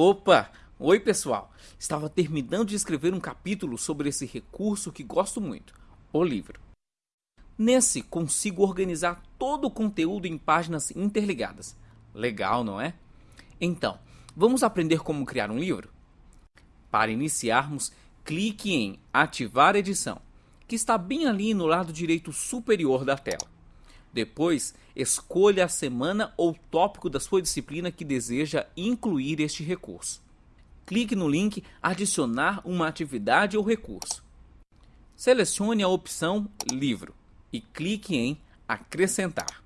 Opa! Oi, pessoal! Estava terminando de escrever um capítulo sobre esse recurso que gosto muito, o livro. Nesse, consigo organizar todo o conteúdo em páginas interligadas. Legal, não é? Então, vamos aprender como criar um livro? Para iniciarmos, clique em Ativar edição, que está bem ali no lado direito superior da tela. Depois, escolha a semana ou tópico da sua disciplina que deseja incluir este recurso. Clique no link Adicionar uma atividade ou recurso. Selecione a opção Livro e clique em Acrescentar.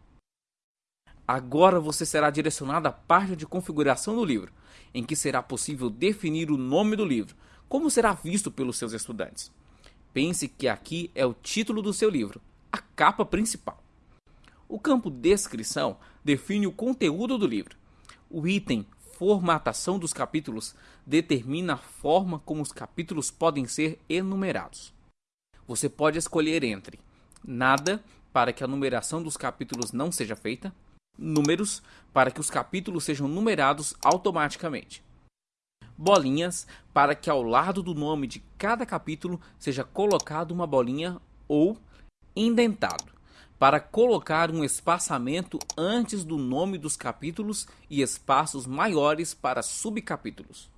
Agora você será direcionado à página de configuração do livro, em que será possível definir o nome do livro, como será visto pelos seus estudantes. Pense que aqui é o título do seu livro, a capa principal. O campo Descrição define o conteúdo do livro. O item Formatação dos capítulos determina a forma como os capítulos podem ser enumerados. Você pode escolher entre nada para que a numeração dos capítulos não seja feita, números para que os capítulos sejam numerados automaticamente, bolinhas para que ao lado do nome de cada capítulo seja colocado uma bolinha ou indentado para colocar um espaçamento antes do nome dos capítulos e espaços maiores para subcapítulos.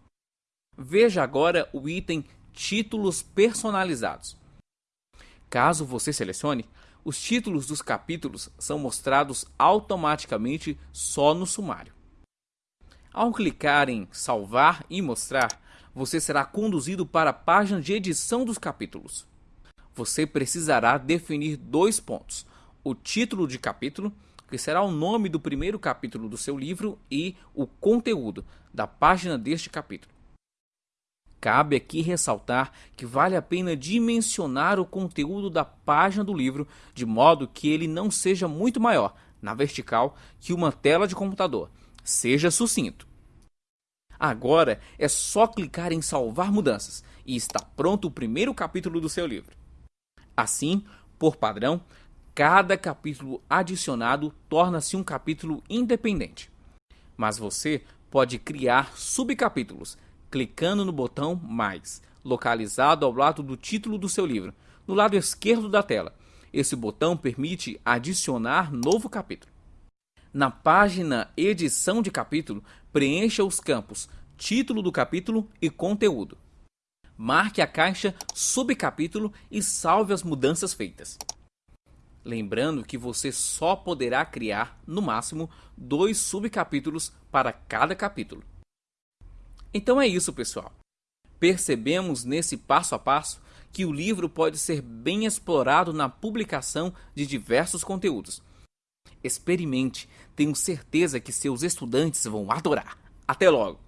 Veja agora o item Títulos personalizados. Caso você selecione, os títulos dos capítulos são mostrados automaticamente só no sumário. Ao clicar em Salvar e Mostrar, você será conduzido para a página de edição dos capítulos. Você precisará definir dois pontos o título de capítulo, que será o nome do primeiro capítulo do seu livro, e o conteúdo da página deste capítulo. Cabe aqui ressaltar que vale a pena dimensionar o conteúdo da página do livro de modo que ele não seja muito maior, na vertical, que uma tela de computador. Seja sucinto. Agora é só clicar em salvar mudanças e está pronto o primeiro capítulo do seu livro. Assim, por padrão, cada capítulo adicionado torna-se um capítulo independente. Mas você pode criar subcapítulos clicando no botão Mais, localizado ao lado do título do seu livro, no lado esquerdo da tela. Esse botão permite adicionar novo capítulo. Na página Edição de capítulo, preencha os campos Título do capítulo e Conteúdo. Marque a caixa Subcapítulo e salve as mudanças feitas. Lembrando que você só poderá criar, no máximo, dois subcapítulos para cada capítulo. Então é isso, pessoal. Percebemos nesse passo a passo que o livro pode ser bem explorado na publicação de diversos conteúdos. Experimente, tenho certeza que seus estudantes vão adorar. Até logo!